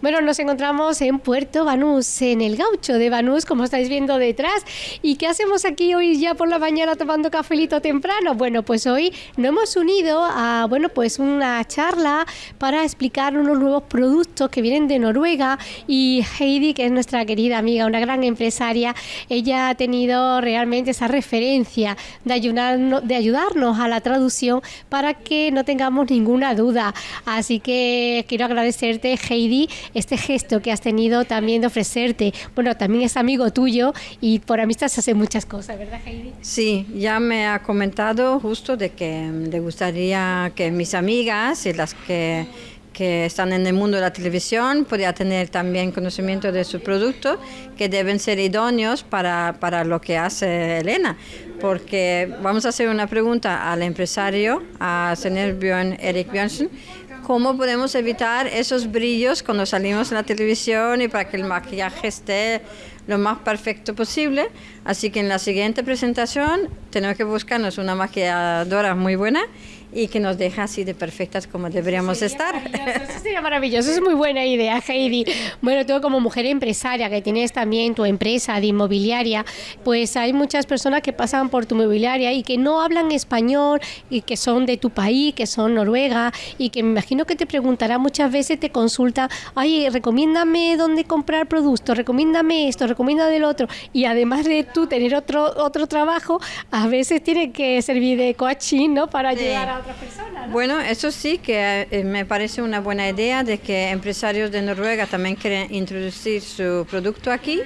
Bueno, nos encontramos en Puerto Banús, en el gaucho de Banús, como estáis viendo detrás. ¿Y qué hacemos aquí hoy ya por la mañana tomando cafelito temprano? Bueno, pues hoy nos hemos unido a, bueno, pues una charla para explicar unos nuevos productos que vienen de Noruega y Heidi, que es nuestra querida amiga, una gran empresaria, ella ha tenido realmente esa referencia de ayudarnos, de ayudarnos a la traducción para que no tengamos ninguna duda. Así que quiero agradecerte, Heidi, este gesto que has tenido también de ofrecerte. Bueno, también es amigo tuyo y por amistad se hacen muchas cosas, ¿verdad, Heidi? Sí, ya me ha comentado justo de que le gustaría que mis amigas y las que que están en el mundo de la televisión puedan tener también conocimiento de su producto, que deben ser idóneos para, para, lo que hace Elena. Porque vamos a hacer una pregunta al empresario, a señor Björn Erik Björnsen, cómo podemos evitar esos brillos cuando salimos en la televisión y para que el maquillaje esté lo más perfecto posible. Así que en la siguiente presentación tenemos que buscarnos una maquilladora muy buena y que nos deja así de perfectas como deberíamos estar. Eso sería maravilloso, es muy buena idea, Heidi. Bueno, tú como mujer empresaria que tienes también tu empresa de inmobiliaria, pues hay muchas personas que pasan por tu inmobiliaria y que no hablan español y que son de tu país, que son Noruega y que me imagino que te preguntará muchas veces, te consulta, ay, recomiéndame dónde comprar productos, recomiéndame esto, recomiéndame del otro. Y además de tú tener otro, otro trabajo, a veces tiene que servir de coaching, ¿no? Para llegar a bueno, eso sí que eh, me parece una buena idea de que empresarios de Noruega también quieren introducir su producto aquí.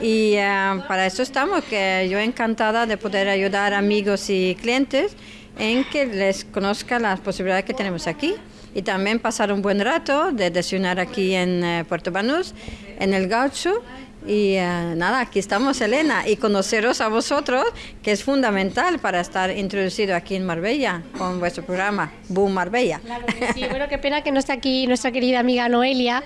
Y eh, para eso estamos, que yo encantada de poder ayudar amigos y clientes en que les conozca las posibilidades que tenemos aquí y también pasar un buen rato de desayunar aquí en eh, Puerto Banús, en el Gaucho y eh, nada, aquí estamos, Elena, y conoceros a vosotros, que es fundamental para estar introducido aquí en Marbella con vuestro programa Boom Marbella. Claro sí, bueno, qué pena que no esté aquí nuestra querida amiga Noelia,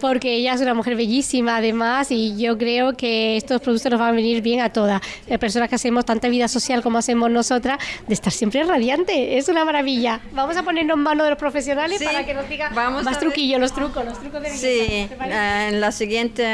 porque ella es una mujer bellísima además, y yo creo que estos productos nos van a venir bien a todas. Las personas que hacemos tanta vida social como hacemos nosotras, de estar siempre radiante, es una maravilla. Vamos a ponernos en manos de los profesionales para que nos digan más truquillos, los trucos, los trucos de belleza. Sí, en la siguiente.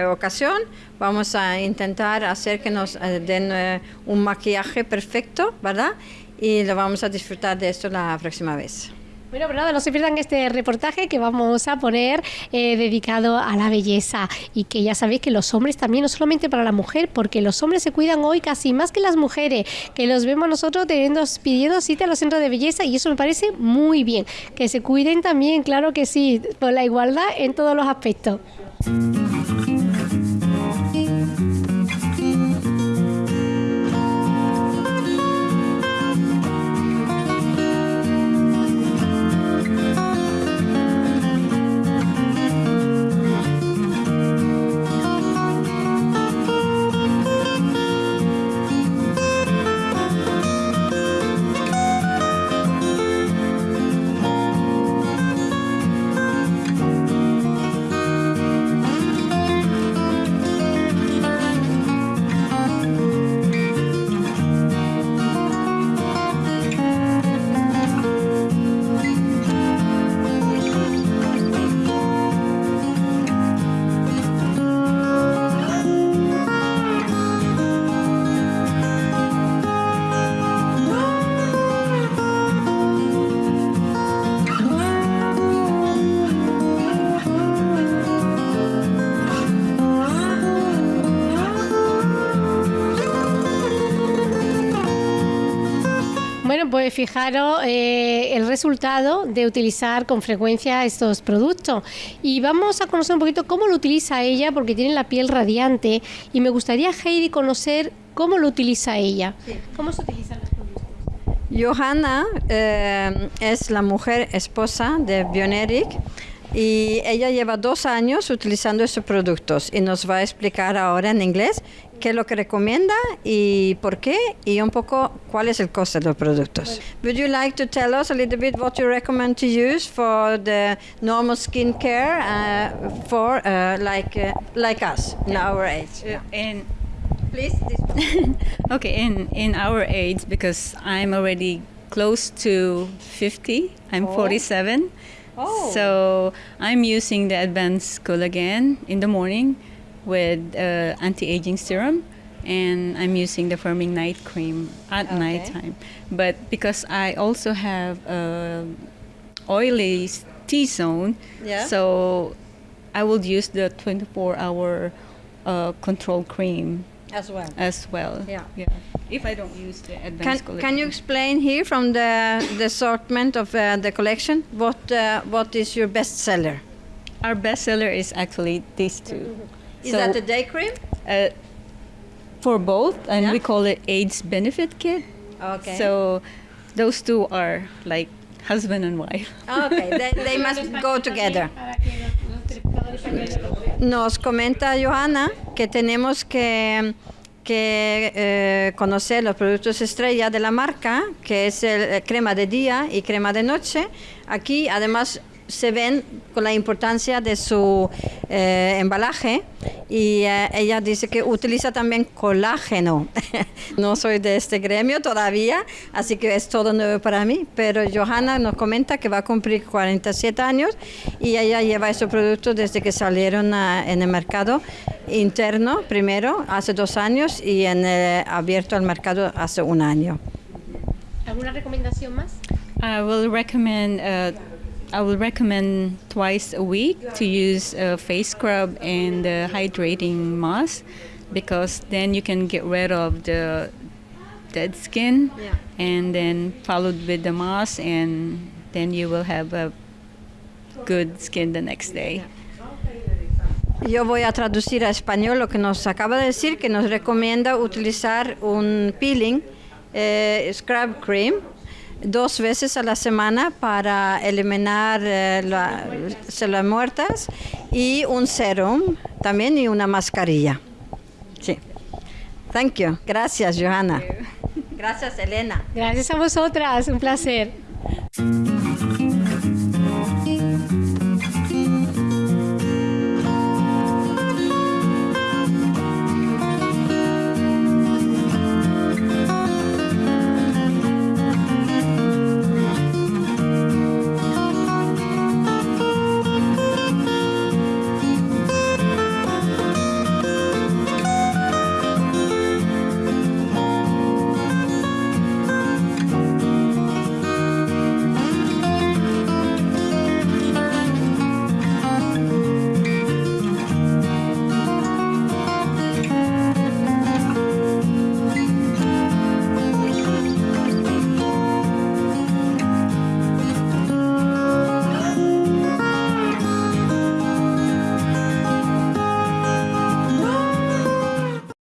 Eh, ocasión vamos a intentar hacer que nos eh, den eh, un maquillaje perfecto, ¿verdad? Y lo vamos a disfrutar de esto la próxima vez. Bueno, pero nada, no se pierdan este reportaje que vamos a poner eh, dedicado a la belleza y que ya sabéis que los hombres también, no solamente para la mujer, porque los hombres se cuidan hoy casi más que las mujeres, que los vemos nosotros teniendo, pidiendo cita a los centros de belleza y eso me parece muy bien. Que se cuiden también, claro que sí, por la igualdad en todos los aspectos. Pues fijaros eh, el resultado de utilizar con frecuencia estos productos. Y vamos a conocer un poquito cómo lo utiliza ella, porque tiene la piel radiante. Y me gustaría, Heidi, conocer cómo lo utiliza ella. ¿Cómo se utilizan los productos? Johanna eh, es la mujer esposa de Bioneric y ella lleva dos años utilizando estos productos y nos va a explicar ahora en inglés qué es lo que recomienda y por qué y un poco cuál es el coste de los productos. Would you like to tell us a little bit what you recommend to use for the normal skincare uh, for uh, like uh, like us in our age? Uh, in please. okay, in in our age because I'm already close to 50. I'm oh. 47 Oh. So I'm using the advanced collagen in the morning with uh, anti-aging serum, and I'm using the firming night cream at Okay. nighttime. But because I also have uh, oily T zone, Yeah. so I will use the 24-hour uh, control cream As well. as well. Yeah. Yeah. If I don't use the Can, advanced collagen. can you explain here from the, the assortment of uh, the collection what uh, what is your best seller? Our bestseller is actually these two. Is So, that the day cream? uh, for both, and Yeah. we call it AIDS benefit kit. Okay. So those two are like husband and wife. okay, they, they must go together. Nos comenta Johanna que tenemos que, eh, conocer los productos estrella de la marca, que es el eh, crema de día y crema de noche. Aquí además se ven con la importancia de su eh, embalaje y eh, ella dice que utiliza también colágeno. no soy de este gremio todavía, así que es todo nuevo para mí, pero Johanna nos comenta que va a cumplir 47 años y ella lleva esos productos desde que salieron a- en el mercado interno primero, hace dos años, y en el abierto al mercado hace un año. ¿Alguna recomendación más? I will recommend. Uh, I will recommend twice a week to use a face scrub and the hydrating mask because then you can get rid of the dead skin Yeah. and then followed with the mask and then you will have a good skin the next day. Yo voy a traducir a español lo que nos acaba de decir, que nos recomienda utilizar un peeling, eh, scrub cream, dos veces a la semana para eliminar eh, las células muertas y un serum también y una mascarilla. Sí. Thank you. Gracias, Johanna. Gracias, Elena. Gracias a vosotras, un placer.